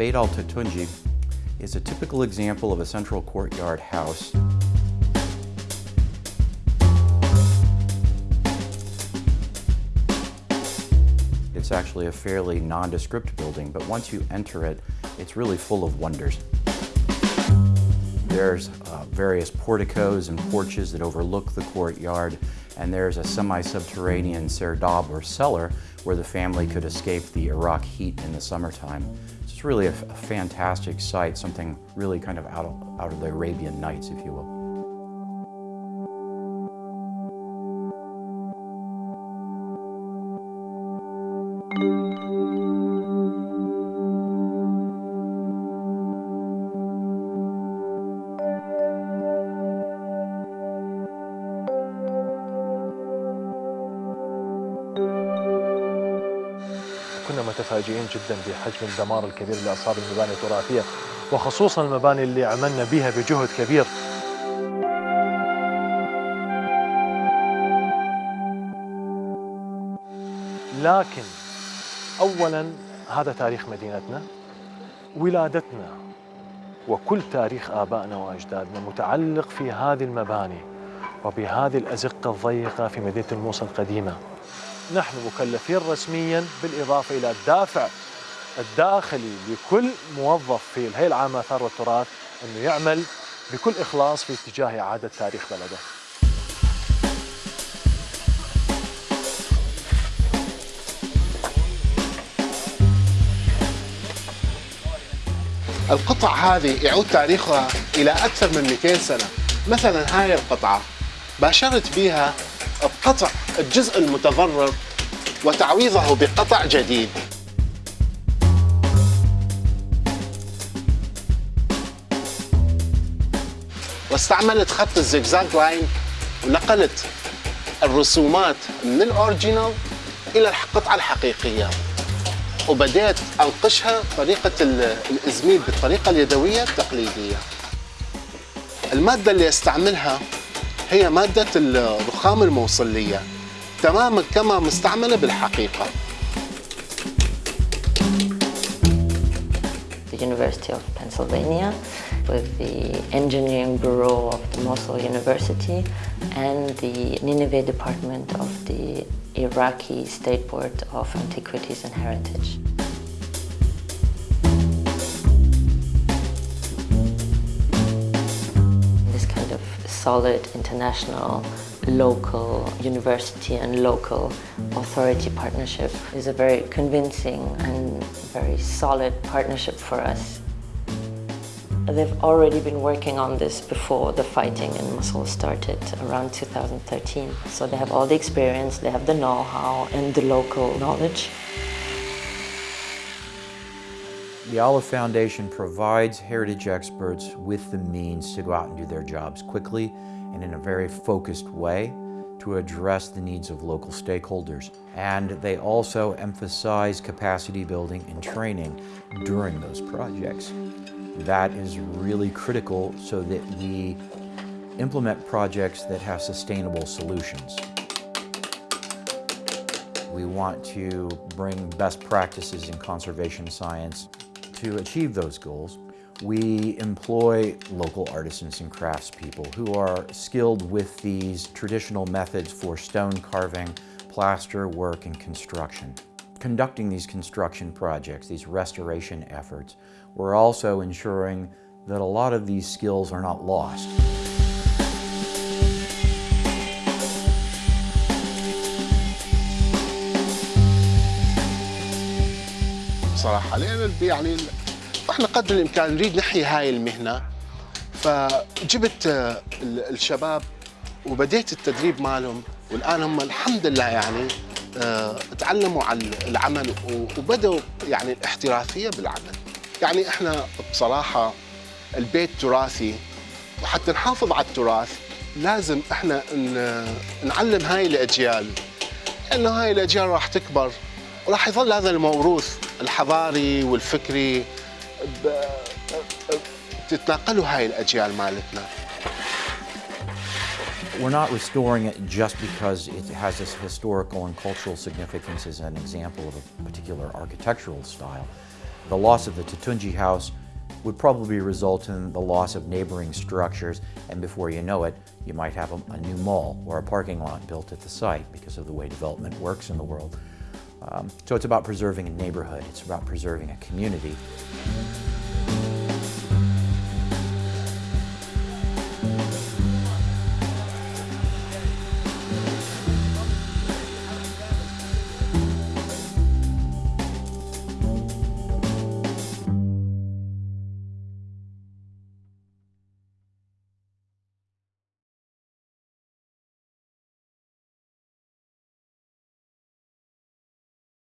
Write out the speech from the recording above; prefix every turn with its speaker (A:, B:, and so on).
A: Beit al Tatunji is a typical example of a central courtyard house. It's actually a fairly nondescript building, but once you enter it, it's really full of wonders. There's uh, various porticos and porches that overlook the courtyard, and there's a semi-subterranean serdab or cellar where the family could escape the Iraq heat in the summertime. It's really a, a fantastic site, something really kind of out of, out of the Arabian Nights, if you will.
B: كنا متفاجئين جدا بحجم الدمار الكبير اللي أصاب المباني التراثية وخصوصا المباني اللي عملنا بها بجهد كبير. لكن اولا هذا تاريخ مدينتنا ولادتنا وكل تاريخ آبائنا وأجدادنا متعلق في هذه المباني وبهذه الأزقة الضيقة في مدينة الموصل القديمة. نحن مكلفين رسميا بالإضافة إلى الدافع الداخلي لكل موظف في الهيئة العامة للآثار والتراث أنه يعمل بكل إخلاص في اتجاه إعادة تاريخ بلده.
C: القطع هذه يعود تاريخها إلى أكثر من 200 سنة. مثلا هاي القطعة باشرت بها بقطع الجزء المتضرر وتعويضه بقطع جديد. واستعملت خط الزجزاج لاين ونقلت الرسومات من الأوريجينال إلى القطعة الحقيقية. وبدأت أنقشها طريقة الإزميل بالطريقة اليدوية التقليدية. المادة اللي أستعملها هي مادة الرخام الموصلية. تماما كما مستعملة بالحقيقة
D: The University of Pennsylvania with the Engineering Bureau of the Mosul University and the Nineveh Department of the Iraqi State Board of Antiquities and Heritage. This kind of solid international local university and local authority partnership is a very convincing and very solid partnership for us. They've already been working on this before the fighting in Mosul started around 2013. So they have all the experience, they have the know-how and the local knowledge.
A: The ALIPH Foundation provides heritage experts with the means to go out and do their jobs quickly and in a very focused way to address the needs of local stakeholders. And they also emphasize capacity building and training during those projects. That is really critical so that we implement projects that have sustainable solutions. We want to bring best practices in conservation science to achieve those goals. We employ local artisans and craftspeople who are skilled with these traditional methods for stone carving, plaster work, and construction. Conducting these construction projects, these restoration efforts, we're also ensuring that a lot of these skills are not lost.
C: صراحة لأن يعني إحنا قدر الإمكان نريد نحيي هاي المهنة. فجبت آه، ال- الشباب وبديت التدريب مالهم. والآن هم الحمد لله يعني آه، تعلموا على العمل و- وبدأوا يعني الاحترافية بالعمل. يعني إحنا بصراحة البيت تراثي وحتى نحافظ على التراث لازم إحنا نعلم هاي الأجيال لأنه هاي الأجيال راح تكبر. وراح يظل هذا الموروث. الحضاري والفكري هاي الأجيال مالتنا
A: We're not restoring it just because it has this historical and cultural significance as an example of a particular architectural style. The loss of the Tatunji house would probably result in the loss of neighboring structures, and before you know it, you might have a, a new mall or a parking lot built at the site because of the way development works in the world. Um, so it's about preserving a neighborhood, it's about preserving a community.